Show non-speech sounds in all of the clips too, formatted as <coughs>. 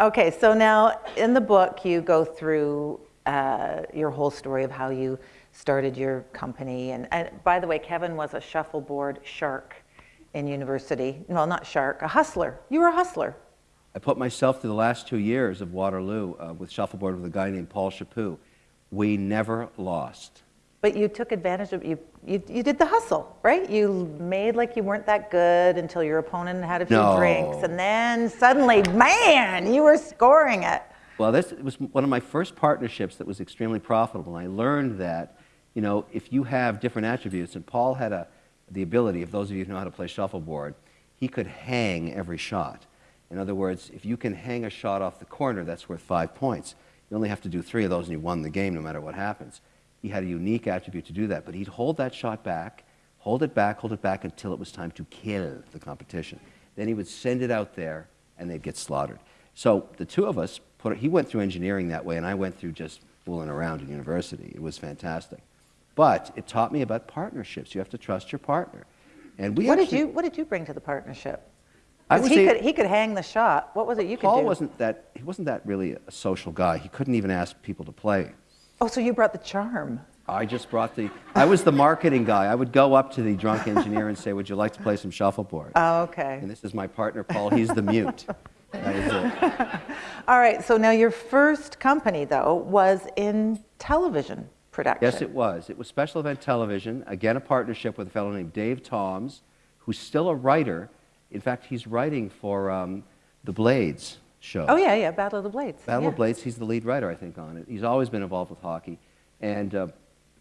Okay, so now in the book, you go through uh, your whole story of how you started your company. And, and by the way, Kevin was a shuffleboard shark in university. Well, not shark, a hustler. You were a hustler. I put myself through the last two years of Waterloo uh, with shuffleboard with a guy named Paul Chaput. We never lost. But you took advantage of you, you. You did the hustle, right? You made like you weren't that good until your opponent had a few No. drinks, and then suddenly, man, you were scoring it. Well, this was one of my first partnerships that was extremely profitable. And I learned that, you know, if you have different attributes, and Paul had a, the ability, if those of you who know how to play shuffleboard, he could hang every shot. In other words, if you can hang a shot off the corner, that's worth five points. You only have to do three of those and you won the game no matter what happens. He had a unique attribute to do that, but he'd hold that shot back, hold it back, hold it back until it was time to kill the competition. Then he would send it out there and they'd get slaughtered. So the two of us, put, he went through engineering that way and I went through just fooling around in university. It was fantastic. But it taught me about partnerships. You have to trust your partner. And we What did you What did you bring to the partnership? I he a- could he could hang the shot. What was it you could Paul wasn't that, he wasn't that really a social guy. He couldn't even ask people to play. Oh, so you brought the charm. I just brought the, I was the marketing guy. I would go up to the drunk engineer and say, would you like to play some shuffleboard? Oh, okay. And this is my partner, Paul. He's the mute. That is it. <laughs> All right. So now your first company though was in television production. Yes, it was. It was special event television. Again, a partnership with a fellow named Dave Toms, who's still a writer. In fact, he's writing for um, the Blades show. Oh yeah, yeah. Battle of the Blades. Battle yeah. of Blades, he's the lead writer, I think, on it. He's always been involved with hockey. And uh,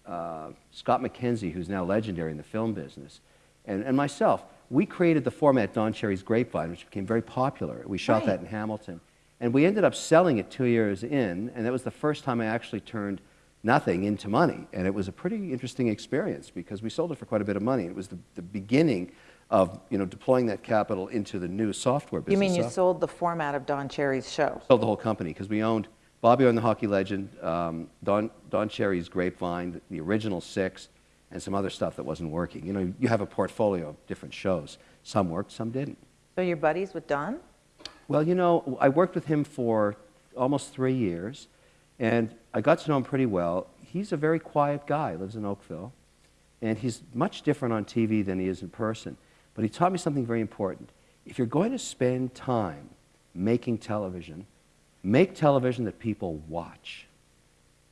uh, Scott McKenzie, who's now legendary in the film business, and, and myself, we created the format Don Cherry's Grapevine, which became very popular. We shot Right. that in Hamilton. And we ended up selling it two years in, and that was the first time I actually turned nothing into money. And it was a pretty interesting experience because we sold it for quite a bit of money. It was the, the beginning of you know, deploying that capital into the new software business. You mean you So- sold the format of Don Cherry's show? sold the whole company because we owned Bobby Orr the hockey legend, um, Don, Don Cherry's Grapevine, the original six, and some other stuff that wasn't working. You know, you have a portfolio of different shows. Some worked, some didn't. So you're buddies with Don? Well, you know, I worked with him for almost three years, and I got to know him pretty well. He's a very quiet guy, lives in Oakville, and he's much different on TV than he is in person. But he taught me something very important. If you're going to spend time making television, make television that people watch.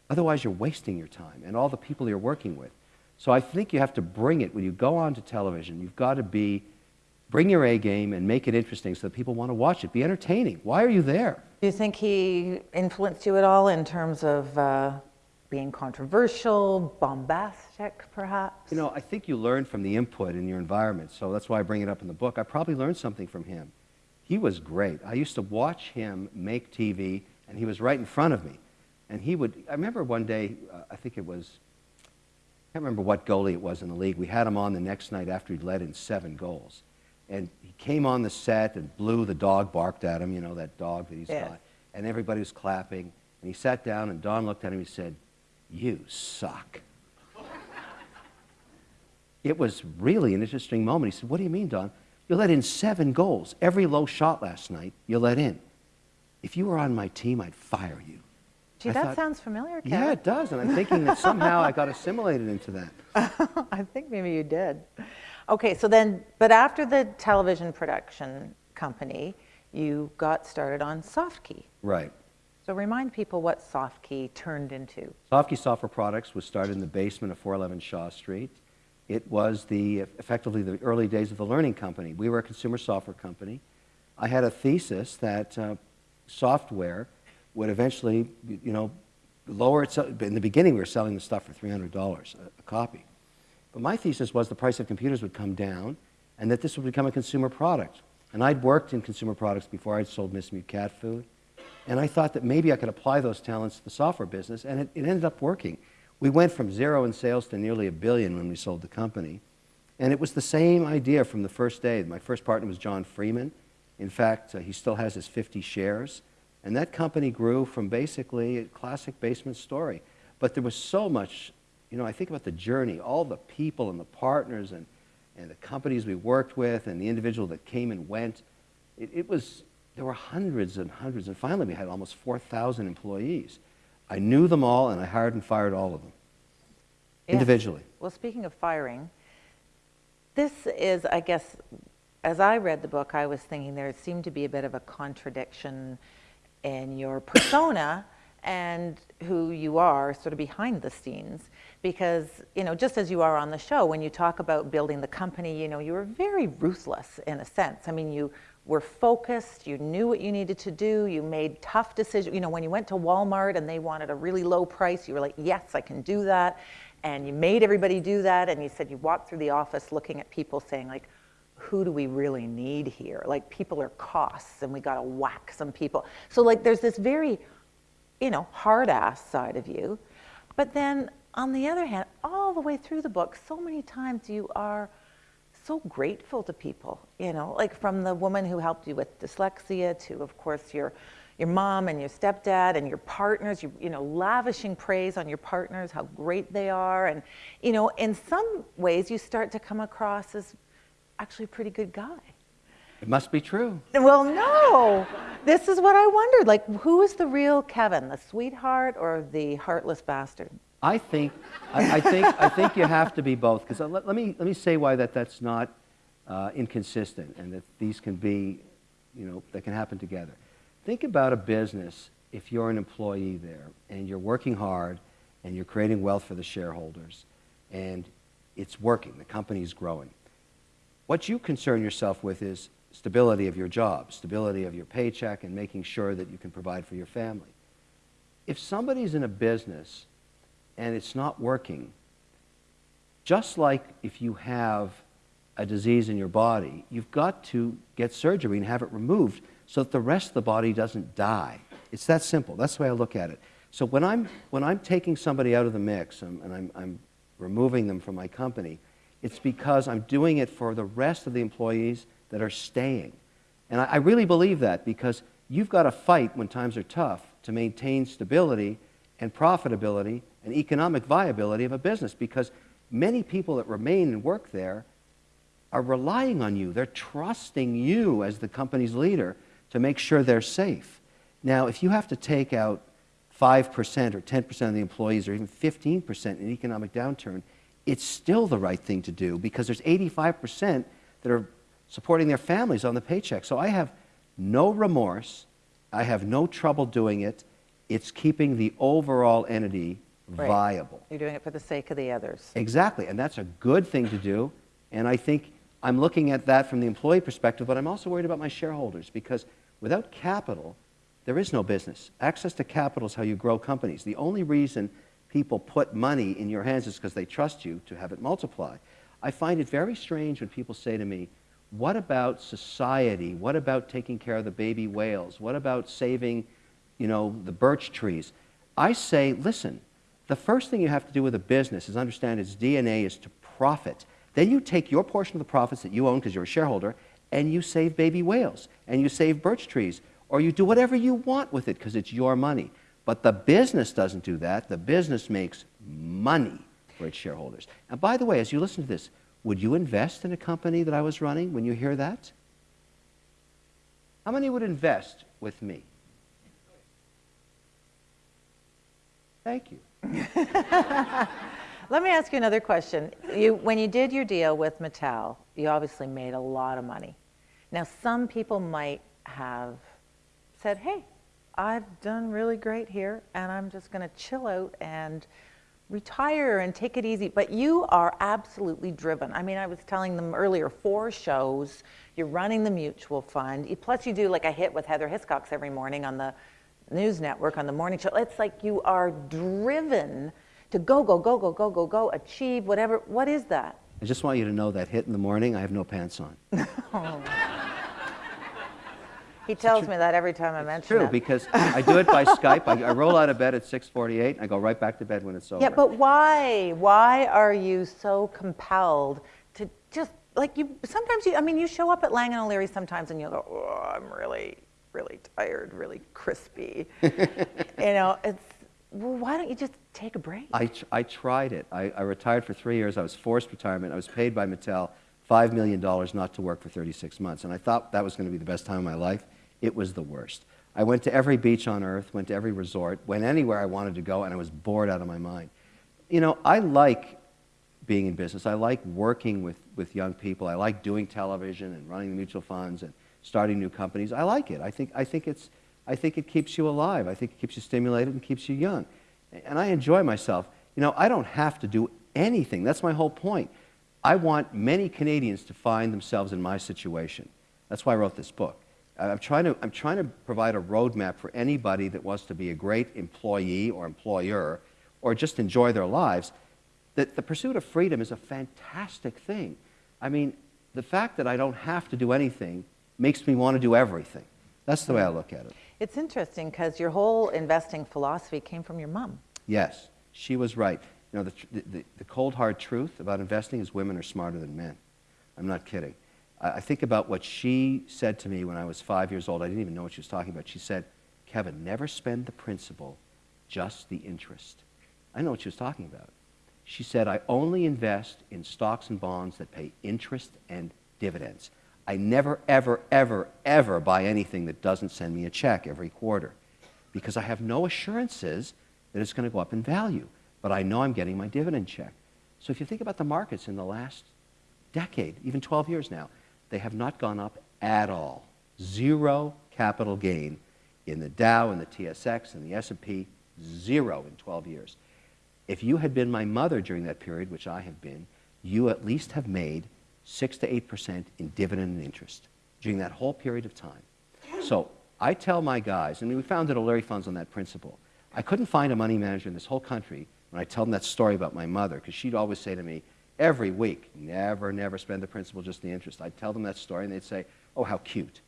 Otherwise, you're wasting your time and all the people you're working with. So I think you have to bring it when you go onto television. You've got to be, bring your A game and make it interesting so that people want to watch it. Be entertaining. Why are you there? Do you think he influenced you at all in terms of uh, being controversial, bombastic, perhaps? You know, I think you learn from the input in your environment. So that's why I bring it up in the book. I probably learned something from him. He was great. I used to watch him make TV, and he was right in front of me. And he would, I remember one day, uh, I think it was, I can't remember what goalie it was in the league. We had him on the next night after he'd led in seven goals. And he came on the set and blew, the dog barked at him, you know, that dog that he's Yeah. got. And everybody was clapping. And he sat down, and Don looked at him and he said, You suck. It was really an interesting moment. He said, What do you mean, Don? You let in seven goals. Every low shot last night, you let in. If you were on my team, I'd fire you. Gee, I that thought- sounds familiar, Kevin. Yeah, it does. And I'm thinking that somehow I got assimilated into that. <laughs> I think maybe you did. Okay, so then, but after the television production company, you got started on Softkey. Right. So remind people what Softkey turned into. Softkey Software Products was started in the basement of 411 Shaw Street. It was the, effectively the early days of the learning company. We were a consumer software company. I had a thesis that uh, software would eventually, you know, lower itself. In the beginning, we were selling the stuff for $300 a, a copy. But my thesis was the price of computers would come down and that this would become a consumer product. And I'd worked in consumer products before. I'd sold Miss Mew cat food. And I thought that maybe I could apply those talents to the software business, and it, it ended up working. We went from zero in sales to nearly a billion when we sold the company. And it was the same idea from the first day. My first partner was John Freeman. In fact, uh, he still has his 50 shares. And that company grew from basically a classic basement story. But there was so much, you know, I think about the journey, all the people and the partners and, and the companies we worked with and the individual that came and went. It, it was there were hundreds and hundreds, and finally we had almost 4,000 employees. I knew them all, and I hired and fired all of them Yeah. individually. Well, speaking of firing, this is, I guess, as I read the book, I was thinking there seemed to be a bit of a contradiction in your <coughs> persona and who you are sort of behind the scenes. Because, you know, just as you are on the show, when you talk about building the company, you know, you were very ruthless in a sense. I mean, you were focused, you knew what you needed to do, you made tough decisions. You know, when you went to Walmart and they wanted a really low price, you were like, yes, I can do that. And you made everybody do that. And you said you walked through the office looking at people saying, like, who do we really need here? Like, people are costs and we got to whack some people. So, like, there's this very, you know, hard ass side of you. But then on the other hand, all the way through the book, so many times you are so grateful to people, you know, like from the woman who helped you with dyslexia to, of course, your your mom and your stepdad and your partners, you, you know, lavishing praise on your partners, how great they are. And, you know, in some ways you start to come across as actually a pretty good guy. It must be true. Well, no. This is what I wondered. Like, who is the real Kevin, the sweetheart or the heartless bastard? I think, I, I think, I think you have to be both. Because let, let, me, let me say why that, that's not uh, inconsistent and that these can be, you know, they can happen together. Think about a business if you're an employee there and you're working hard and you're creating wealth for the shareholders and it's working, the company's growing. What you concern yourself with is stability of your job, stability of your paycheck, and making sure that you can provide for your family. If somebody's in a business and it's not working, just like if you have a disease in your body, you've got to get surgery and have it removed so that the rest of the body doesn't die. It's that simple. That's the way I look at it. So when I'm, when I'm taking somebody out of the mix and, and I'm, I'm removing them from my company, it's because I'm doing it for the rest of the employees that are staying. And I, I really believe that because you've got to fight when times are tough to maintain stability and profitability and economic viability of a business because many people that remain and work there are relying on you. They're trusting you as the company's leader to make sure they're safe. Now, if you have to take out 5% or 10% of the employees or even 15% in economic downturn, it's still the right thing to do because there's 85% that are supporting their families on the paycheck. So I have no remorse. I have no trouble doing it. It's keeping the overall entity Right. viable. You're doing it for the sake of the others. Exactly, and that's a good thing to do. And I think I'm looking at that from the employee perspective, but I'm also worried about my shareholders because without capital, there is no business. Access to capital is how you grow companies. The only reason people put money in your hands is because they trust you to have it multiply. I find it very strange when people say to me, What about society? What about taking care of the baby whales? What about saving, you know, the birch trees? I say, listen, the first thing you have to do with a business is understand its DNA is to profit. Then you take your portion of the profits that you own because you're a shareholder and you save baby whales and you save birch trees or you do whatever you want with it because it's your money. But the business doesn't do that. The business makes money for its shareholders. And by the way, as you listen to this, would you invest in a company that I was running when you hear that? How many would invest with me? Thank you. <laughs> Let me ask you another question. You, when you did your deal with Mattel, you obviously made a lot of money. Now, some people might have said, hey, I've done really great here, and I'm just going to chill out and retire and take it easy. But you are absolutely driven. I mean, I was telling them earlier, four shows, you're running the mutual fund, plus you do like a hit with Heather Hiscox every morning on the news network, on the morning show. It's like you are driven to go, go, go, go, go, go, go, achieve whatever. What is that? I just want you to know that hit in the morning, I have no pants on. <laughs> He tells me that every time I mention True, it. True, because I do it by Skype. I, I roll out of bed at 6:48, and I go right back to bed when it's over. Yeah, but why? Why are you so compelled to just like you? Sometimes you. I mean, you show up at Lang and O'Leary sometimes, and you go, "Oh, I'm really, really tired, really crispy." <laughs> you know, it's. Well, why don't you just take a break? I, I tried it. I, I retired for three years. I was forced retirement. I was paid by Mattel $5 million not to work for 36 months. And I thought that was going to be the best time of my life. it was the worst. I went to every beach on earth, went to every resort, went anywhere I wanted to go, and I was bored out of my mind. You know, I like being in business. I like working with, with young people. I like doing television and running the mutual funds and starting new companies. I like it. I think, I think, it's, I think it keeps you alive. I think it keeps you stimulated and keeps you young. And I enjoy myself. You know, I don't have to do anything. That's my whole point. I want many Canadians to find themselves in my situation. That's why I wrote this book. I'm trying, to, I'm trying to provide a roadmap for anybody that wants to be a great employee or employer or just enjoy their lives. That the pursuit of freedom is a fantastic thing. I mean, the fact that I don't have to do anything makes me want to do everything. That's the way I look at it. It's interesting because your whole investing philosophy came from your mom. Yes, she was right. You know, the, the, the cold hard truth about investing is women are smarter than men. I'm not kidding. I, I think about what she said to me when I was five years old. I didn't even know what she was talking about. She said, Kevin, never spend the principal, just the interest. I know what she was talking about. She said, I only invest in stocks and bonds that pay interest and dividends. I never, ever, ever, ever buy anything that doesn't send me a check every quarter because I have no assurances that it's going to go up in value but I know I'm getting my dividend check. So if you think about the markets in the last decade, even 12 years now, they have not gone up at all. Zero capital gain in the Dow and the TSX and the S&P, zero in 12 years. If you had been my mother during that period, which I have been, you at least have made 6 to 8% in dividend and interest during that whole period of time. So I tell my guys, and we founded O'Leary Funds on that principle. I couldn't find a money manager in this whole country when I tell them that story about my mother, because she'd always say to me, every week, never, never spend the principal, just the interest. I'd tell them that story, and they'd say, oh, how cute.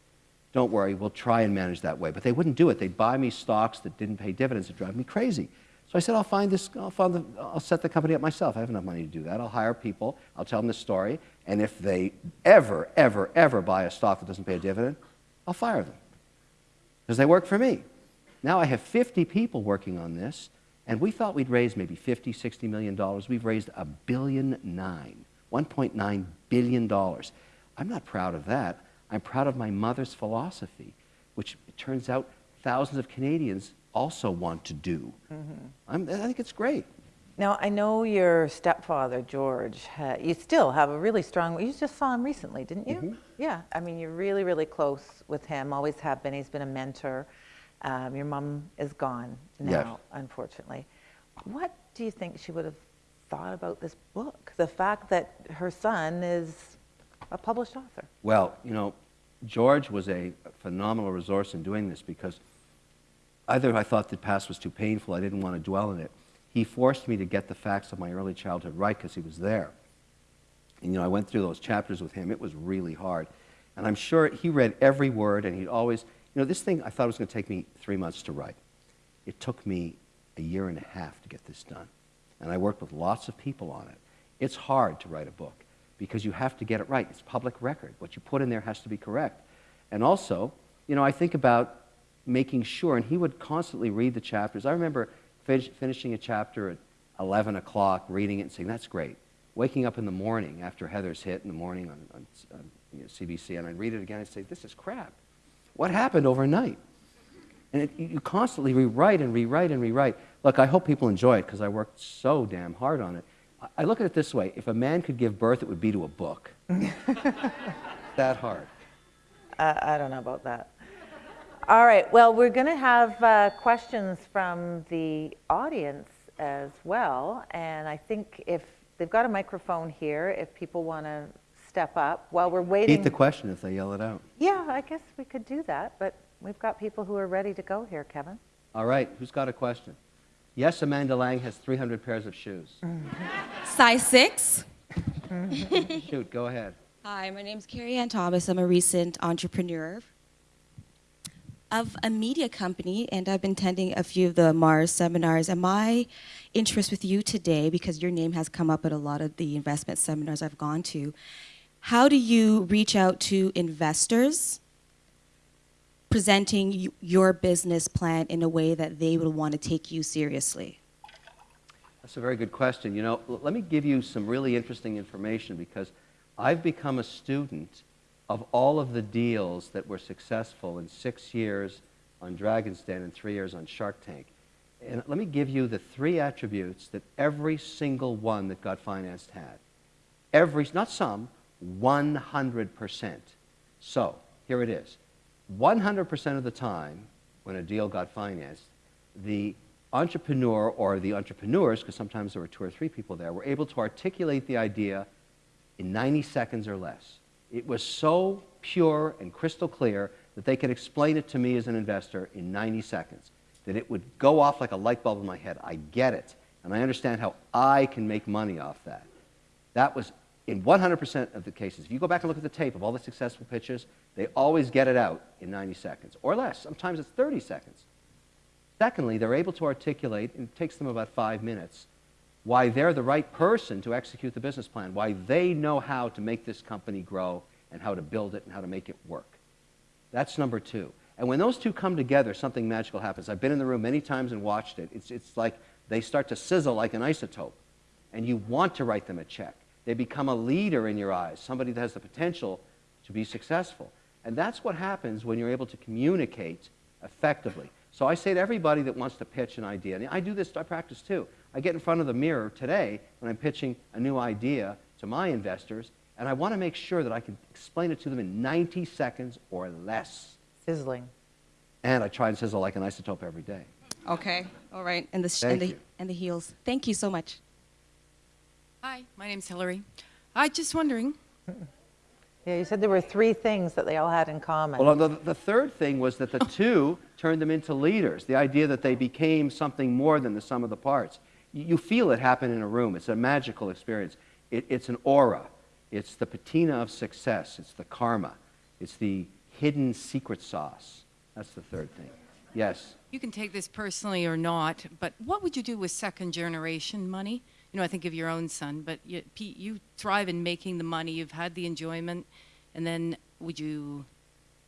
Don't worry, we'll try and manage that way. But they wouldn't do it. They'd buy me stocks that didn't pay dividends. It'd drive me crazy. So I said, I'll find this, I'll, find the, I'll set the company up myself. I have enough money to do that. I'll hire people. I'll tell them the story. And if they ever, ever, ever buy a stock that doesn't pay a dividend, I'll fire them. Because they work for me. Now I have 50 people working on this. And we thought we'd raise maybe 50, 60 million dollars. We've raised a billion nine, 1.9 billion dollars. I'm not proud of that. I'm proud of my mother's philosophy, which it turns out thousands of Canadians also want to do. Mm-hmm. i think it's great. Now, I know your stepfather, George, uh, you still have a really strong, you just saw him recently, didn't you? Mm-hmm. Yeah, I mean, you're really, really close with him, always have been. He's been a mentor. Um, your mom is gone now, yes. unfortunately. What do you think she would have thought about this book? The fact that her son is a published author. Well, you know, George was a phenomenal resource in doing this because either I thought the past was too painful, I didn't want to dwell in it. He forced me to get the facts of my early childhood right because he was there. And, you know, I went through those chapters with him. It was really hard. And I'm sure he read every word, and he'd always, you know, this thing I thought was going to take me three months to write. It took me a year and a half to get this done. And I worked with lots of people on it. It's hard to write a book because you have to get it right. It's public record. What you put in there has to be correct. And also, you know, I think about making sure, and he would constantly read the chapters. I remember finishing a chapter at 11 o'clock, reading it and saying, that's great. Waking up in the morning after Heather's hit in the morning on, on, on you know, CBC, and I'd read it again and say, this is crap. What happened overnight? And it, you constantly rewrite and rewrite and rewrite. Look, I hope people enjoy it because I worked so damn hard on it. I look at it this way if a man could give birth, it would be to a book. <laughs> that hard. Uh, I don't know about that. All right, well, we're going to have uh, questions from the audience as well. And I think if they've got a microphone here, if people want to step up while we're waiting. Eat the question if they yell it out. Yeah, I guess we could do that, but we've got people who are ready to go here, Kevin. All right, who's got a question? Yes, Amanda Lang has 300 pairs of shoes. Size 6. <laughs> Shoot, go ahead. Hi, my name is Carrie Ann Thomas. I'm a recent entrepreneur of a media company, and I've been attending a few of the Mars seminars. And my interest with you today, because your name has come up at a lot of the investment seminars I've gone to, how do you reach out to investors presenting your business plan in a way that they would want to take you seriously? That's a very good question. You know, let me give you some really interesting information because I've become a student of all of the deals that were successful in six years on Dragon's Den and three years on Shark Tank. And let me give you the three attributes that every single one that got financed had. Every, not some, 100%. So, here it is. 100% of the time when a deal got financed, the entrepreneur or the entrepreneurs, because sometimes there were two or three people there, were able to articulate the idea in 90 seconds or less. It was so pure and crystal clear that they could explain it to me as an investor in 90 seconds, that it would go off like a light bulb in my head. I get it, and I understand how I can make money off that. That was in 100% of the cases. If you go back and look at the tape of all the successful pitches, they always get it out in 90 seconds or less. Sometimes it's 30 seconds. Secondly, they're able to articulate, and it takes them about five minutes, why they're the right person to execute the business plan, why they know how to make this company grow and how to build it and how to make it work. That's number two. And when those two come together, something magical happens. I've been in the room many times and watched it. It's, it's like they start to sizzle like an isotope, and you want to write them a check. They become a leader in your eyes, somebody that has the potential to be successful. And that's what happens when you're able to communicate effectively. So I say to everybody that wants to pitch an idea, and I do this, I practice too. I get in front of the mirror today when I'm pitching a new idea to my investors, and I want to make sure that I can explain it to them in 90 seconds or less. Sizzling. And I try and sizzle like an isotope every day. Okay, all right, and the, sh- and, the and the heels. Thank you so much. Hi, my name's Hillary. I just wondering. Yeah, you said there were three things that they all had in common. Well, the, the third thing was that the oh. two turned them into leaders, the idea that they became something more than the sum of the parts. You, feel it happen in a room. It's a magical experience. It, it's an aura. It's the patina of success. It's the karma. It's the hidden secret sauce. That's the third thing. Yes. You can take this personally or not, but what would you do with second generation money? You know, I think of your own son, but you, Pete, you thrive in making the money. You've had the enjoyment, and then would you,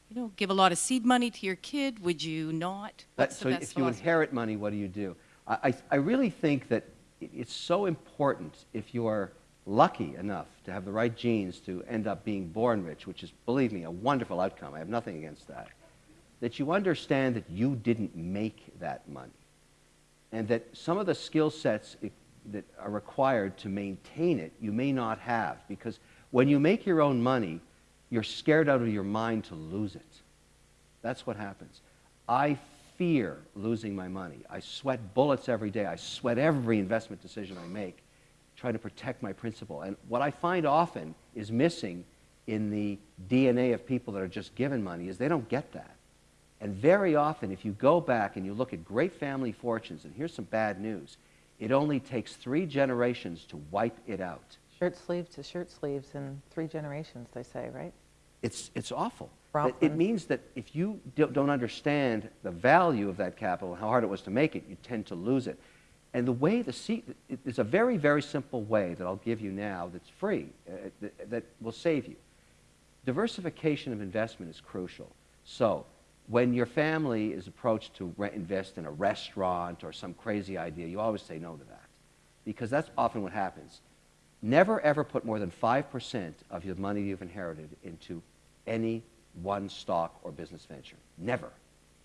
you know, give a lot of seed money to your kid? Would you not? That, so if you inherit money, what do you do? I, I, really think that it's so important if you are lucky enough to have the right genes to end up being born rich, which is, believe me, a wonderful outcome. I have nothing against that. That you understand that you didn't make that money. And that some of the skill sets that are required to maintain it, you may not have. Because when you make your own money, you're scared out of your mind to lose it. That's what happens. I fear losing my money. I sweat bullets every day. I sweat every investment decision I make, trying to protect my principal. And what I find often is missing in the DNA of people that are just given money is they don't get that. And very often, if you go back and you look at great family fortunes, and here's some bad news, it only takes three generations to wipe it out. Shirt sleeve to shirt sleeves in three generations, they say, right? It's, it's awful. But it means that if you do- don't understand the value of that capital and how hard it was to make it, you tend to lose it. And the way the it- there's a very, very simple way that I'll give you now that's free, uh, that, that will save you. Diversification of investment is crucial. So, when your family is approached to invest in a restaurant or some crazy idea, you always say no to that. Because that's often what happens. Never ever put more than 5% of your money you've inherited into any one stock or business venture. Never.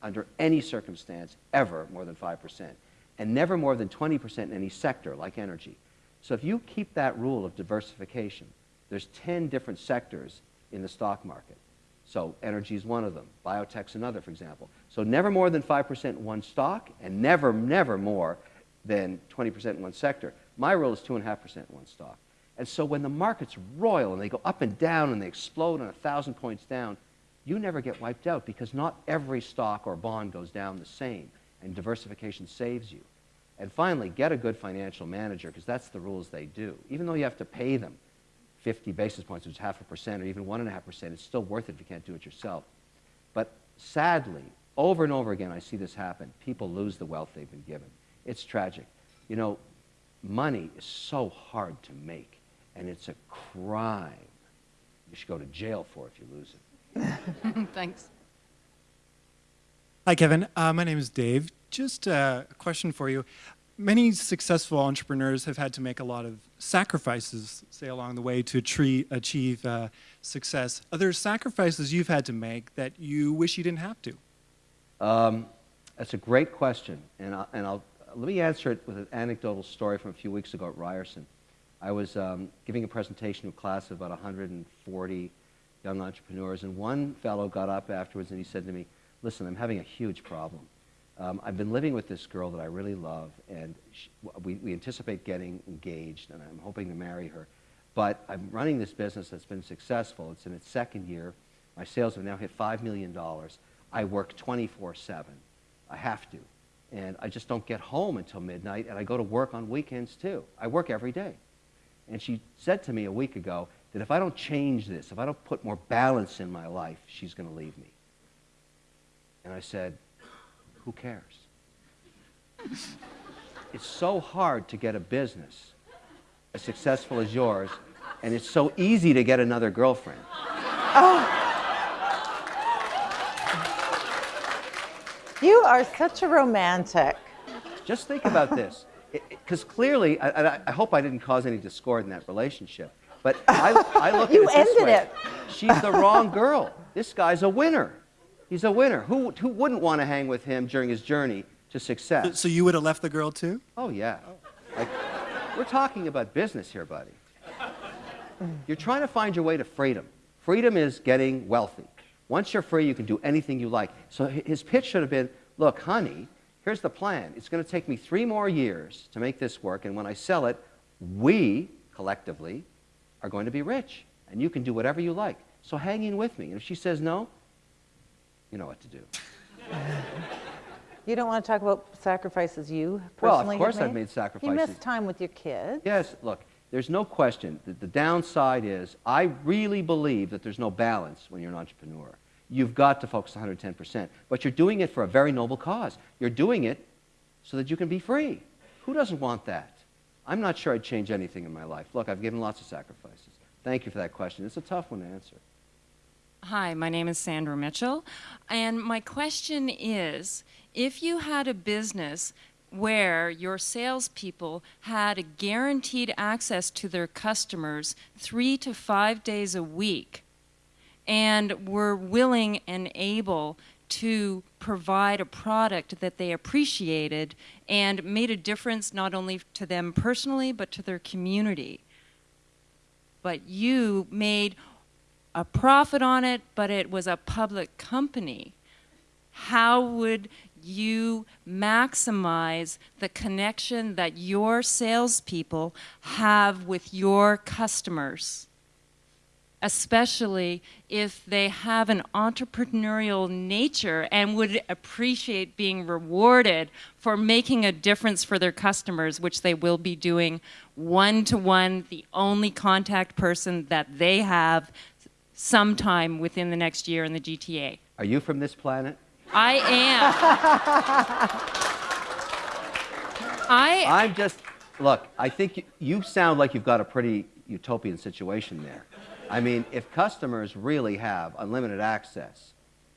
Under any circumstance, ever more than 5%. And never more than 20% in any sector like energy. So if you keep that rule of diversification, there's 10 different sectors in the stock market. So energy is one of them. Biotech's another, for example. So never more than 5% in one stock, and never, never more than 20% in one sector. My rule is 2.5% in one stock. And so when the markets roil and they go up and down and they explode on a thousand points down, you never get wiped out because not every stock or bond goes down the same, and diversification saves you. And finally, get a good financial manager because that's the rules they do. Even though you have to pay them 50 basis points, which is half a percent, or even one and a half percent, it's still worth it if you can't do it yourself. But sadly, over and over again, I see this happen. People lose the wealth they've been given. It's tragic. You know, money is so hard to make, and it's a crime. You should go to jail for if you lose it. <laughs> Thanks. Hi, Kevin. Uh, my name is Dave. Just uh, a question for you. many successful entrepreneurs have had to make a lot of sacrifices, say, along the way to tre- achieve uh, success. Are there sacrifices you've had to make that you wish you didn't have to? Um, that's a great question, and, I, and I'll, let me answer it with an anecdotal story from a few weeks ago at Ryerson. I was um, giving a presentation to a class of about 140 young entrepreneurs, and one fellow got up afterwards and he said to me, listen, I'm having a huge problem. Um, I've been living with this girl that I really love, and sh we, we anticipate getting engaged, and I'm hoping to marry her. But I'm running this business that's been successful. It's in its second year. My sales have now hit $5 million. I work 24 7. I have to. And I just don't get home until midnight, and I go to work on weekends too. I work every day. And she said to me a week ago that if I don't change this, if I don't put more balance in my life, she's going to leave me. And I said, Who cares? <laughs> it's so hard to get a business as successful as yours, and it's so easy to get another girlfriend. Oh. <laughs> You are such a romantic. Just think about this. Because clearly, I, I, I hope I didn't cause any discord in that relationship. But I, I look You at it this ended way. it. She's the wrong girl. This guy's a winner. He's a winner. Who, who wouldn't want to hang with him during his journey to success? So you would have left the girl too? Oh, yeah. Like, we're talking about business here, buddy. You're trying to find your way to freedom. Freedom is getting wealthy. Once you're free, you can do anything you like. So his pitch should have been look, honey, here's the plan. It's going to take me three more years to make this work, and when I sell it, we collectively are going to be rich, and you can do whatever you like. So hang in with me. And if she says no, you know what to do. <laughs> You don't want to talk about sacrifices you personally Well, of course have I've made sacrifices. You sacrifices. miss time with your kids. Yes, look, there's no question that the downside is I really believe that there's no balance when you're an entrepreneur. You've got to focus 110%, but you're doing it for a very noble cause. You're doing it so that you can be free. Who doesn't want that? I'm not sure I'd change anything in my life. Look, I've given lots of sacrifices. Thank you for that question. It's a tough one to answer. Hi, my name is Sandra Mitchell, and my question is if you had a business where your salespeople had a guaranteed access to their customers three to five days a week and were willing and able to provide a product that they appreciated and made a difference not only to them personally but to their community but you made a profit on it, but it was a public company, how would you maximize the connection that your salespeople have with your customers? Especially if they have an entrepreneurial nature and would appreciate being rewarded for making a difference for their customers, which they will be doing one to one, the only contact person that they have sometime within the next year in the GTA. Are you from this planet? I am. <laughs> I I'm just, look, I think you, you sound like you've got a pretty utopian situation there. I mean, if customers really have unlimited access,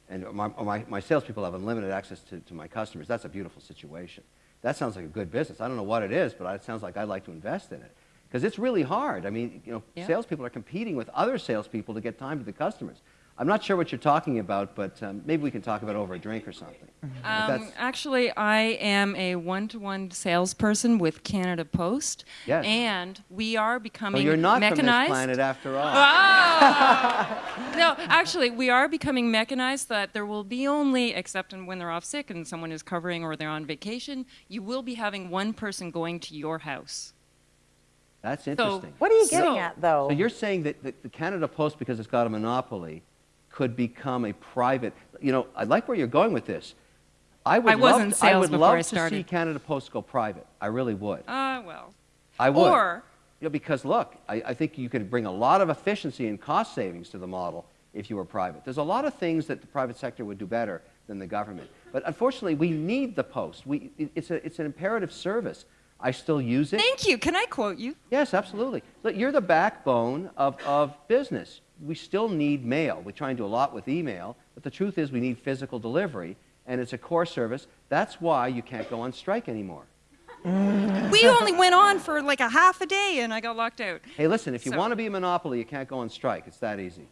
and my, my, my salespeople have unlimited access to, to my customers, that's a beautiful situation. That sounds like a good business. I don't know what it is, but it sounds like I'd like to invest in it. Because it's really hard. I mean, you know, Yeah. salespeople are competing with other salespeople to get time to the customers. I'm not sure what you're talking about, but um, maybe we can talk about it over a drink or something. Um, actually I am a one-to-one salesperson with Canada Post, Yes. and we are so becoming you're not mechanized. from this planet after all. Ah! <laughs> no, actually, we are becoming mechanized. That there will be only, except when they're off sick and someone is covering or they're on vacation, you will be having one person going to your house. That's interesting. What are you So- getting at, though? So you're saying that the, the Canada Post, because it's got a monopoly, could become a private. You know, I like where you're going with this. I would I was love, in to, I would before love I to see Canada Post go private. I really would. Ah, well. I would. Or You know, because look, I, I think you could bring a lot of efficiency and cost savings to the model if you were private. There's a lot of things that the private sector would do better than the government. But unfortunately, we need the post. We, it's, a, it's an imperative service. I still use it. thank you. Can I quote you? Yes, absolutely. Look, you're the backbone of, of business. We still need mail. We try and do a lot with email, but the truth is we need physical delivery, and it's a core service. That's why you can't go on strike anymore. we only went on for like a half a day and I got locked out. Hey, listen, if you So- want to be a monopoly, you can't go on strike. It's that easy.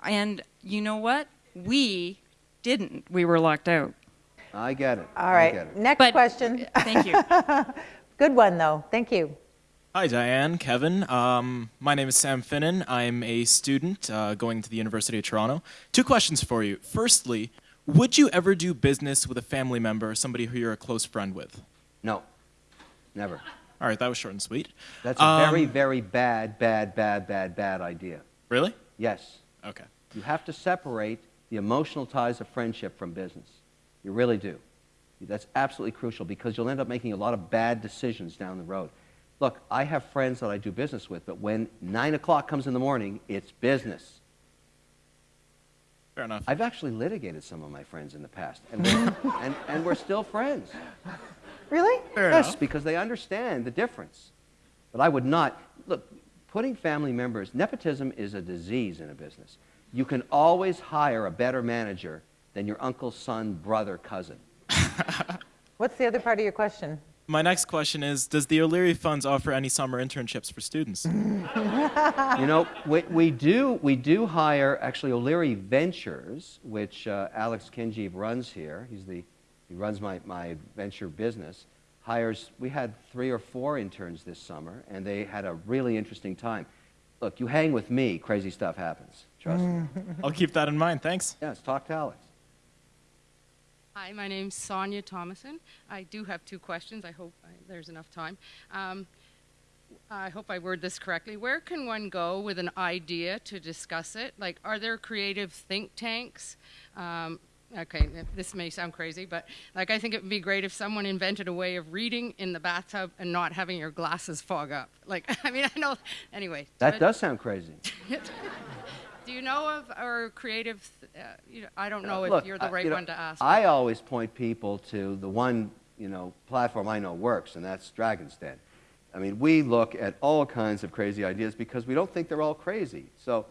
And you know what? We didn't. We were locked out. I get it. All right. I get it. next But- question. Thank you. <laughs> Good one, though. Thank you. Hi, Diane, Kevin. Um, my name is Sam Finnan. I'm a student uh, going to the University of Toronto. Two questions for you. Firstly, would you ever do business with a family member or somebody who you're a close friend with? No, never. All right, that was short and sweet. That's a very, Um, very bad, bad, bad, bad, bad idea. Really? Yes. Okay. You have to separate the emotional ties of friendship from business. You really do. That's absolutely crucial because you'll end up making a lot of bad decisions down the road. Look, I have friends that I do business with, but when 9 o'clock comes in the morning, it's business. Fair enough. I've actually litigated some of my friends in the past, and we're, <laughs> and, and we're still friends. Really? Fair yes, enough. because they understand the difference. But I would not look. Putting family members, nepotism is a disease in a business. You can always hire a better manager than your uncle, son, brother, cousin. <laughs> What's the other part of your question? My next question is Does the O'Leary Funds offer any summer internships for students? <laughs> You know, we, we do we do hire actually O'Leary Ventures, which uh, Alex Kinjeev runs here. He's the he runs my, my venture business. Hires we had three or four interns this summer, and they had a really interesting time. Look, you hang with me, crazy stuff happens. Trust me. <laughs> I'll keep that in mind. Thanks. Yes, talk to Alex. Hi, my name's Sonia Thomason. I do have two questions. I hope I, there's enough time. Um, I hope I word this correctly. Where can one go with an idea to discuss it? Like, are there creative think tanks? Um, okay, this may sound crazy, but like, I think it would be great if someone invented a way of reading in the bathtub and not having your glasses fog up. Like, <laughs> I mean, I know. Anyway, That does sound crazy. <laughs> Do you know of or creative? Uh, you know, I don't know if Look, you're the I- right know, one to ask. I always point people to the one, you know, platform I know works, and that's Dragon's Den. I mean, we look at all kinds of crazy ideas because we don't think they're all crazy. So,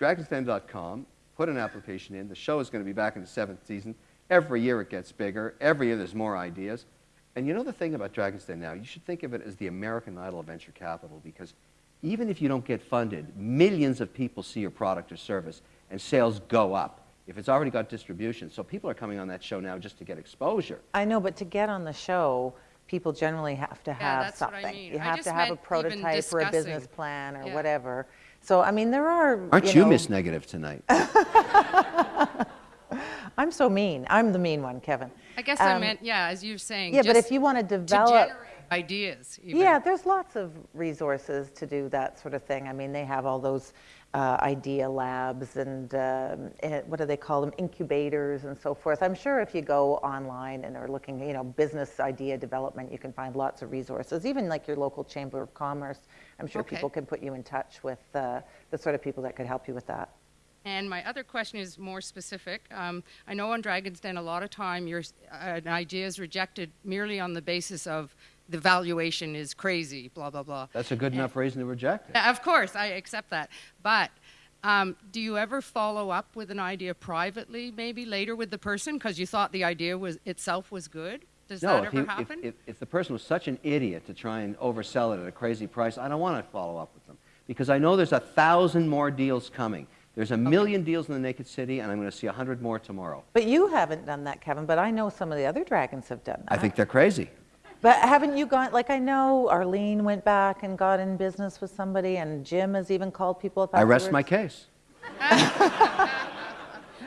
dragonsden.com, put an application in. The show is going to be back in the seventh season. Every year it gets bigger. Every year there's more ideas. And you know the thing about Dragon's Den now? You should think of it as the American Idol of venture capital because even if you don't get funded, millions of people see your product or service and sales go up if it's already got distribution. So people are coming on that show now just to get exposure. I know, but to get on the show, people generally have to have that's what I something. mean. You I have just to have a prototype or a business plan or Yeah. whatever. So, I mean, there are. Aren't you, know, Miss Negative tonight? <laughs> I'm so mean. I'm the mean one, Kevin. I guess I Um, meant, yeah, as you're saying. Yeah, but if you want to to develop. generate ideas. Even. Yeah, there's lots of resources to do that sort of thing. I mean, they have all those uh, idea labs and um, eh, what do they call them, incubators and so forth. I'm sure if you go online and are looking, you know, business idea development, you can find lots of resources. Even like your local chamber of commerce, I'm sure Okay. people can put you in touch with uh, the sort of people that could help you with that. And my other question is more specific. Um, I know on Dragon's Den, a lot of time your uh, an idea is rejected merely on the basis of the valuation is crazy, blah blah blah. That's a good enough reason to reject it. Of course, I accept that. But um, do you ever follow up with an idea privately, maybe later with the person, because you thought the idea was itself was good? Does No, that if, ever he, happen? if, if the person was such an idiot to try and oversell it at a crazy price, I don't want to follow up with them because I know there's a thousand more deals coming. There's a million deals in the Naked City, and I'm going to see a hundred more tomorrow. But you haven't done that, Kevin, but I know some of the other dragons have done that. I think they're crazy. But haven't you gone, like I know Arlene went back and got in business with somebody and Jim has even called people up I rest my case. <laughs>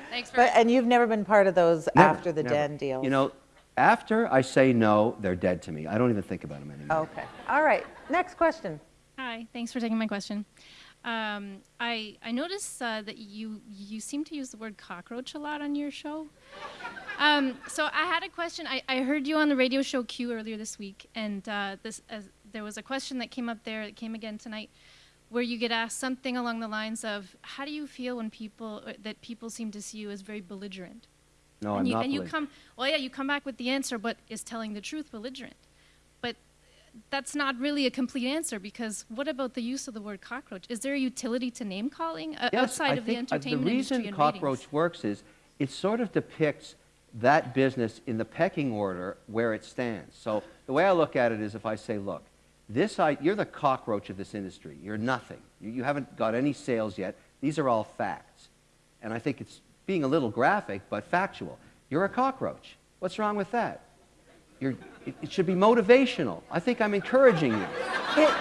Thanks for But, and you've never been part of those Never, after the never. den deals? You know, after I say no, they're dead to me. I don't even think about them anymore. Okay, all right, next question. Hi, thanks for taking my question. Um, I I noticed uh, that you you seem to use the word cockroach a lot on your show. Um, so I had a question. I, I heard you on the radio show Q earlier this week, and uh, this uh, there was a question that came up there that came again tonight, where you get asked something along the lines of, "How do you feel when people uh, that people seem to see you as very belligerent?" No, and I'm you, not and you come well yeah you come back with the answer but is telling the truth belligerent that's not really a complete answer because what about the use of the word cockroach is there a utility to name calling uh, Yes, outside I of the uh, entertainment the industry reason and cockroach ratings? works is it sort of depicts that business in the pecking order where it stands. So the way I look at it is if I say, look, this I, you're the cockroach of this industry. You're nothing. You, you haven't got any sales yet. These are all facts. And I think it's being a little graphic, but factual. You're a cockroach. What's wrong with that? You're, it, should be motivational. I think I'm encouraging you. It,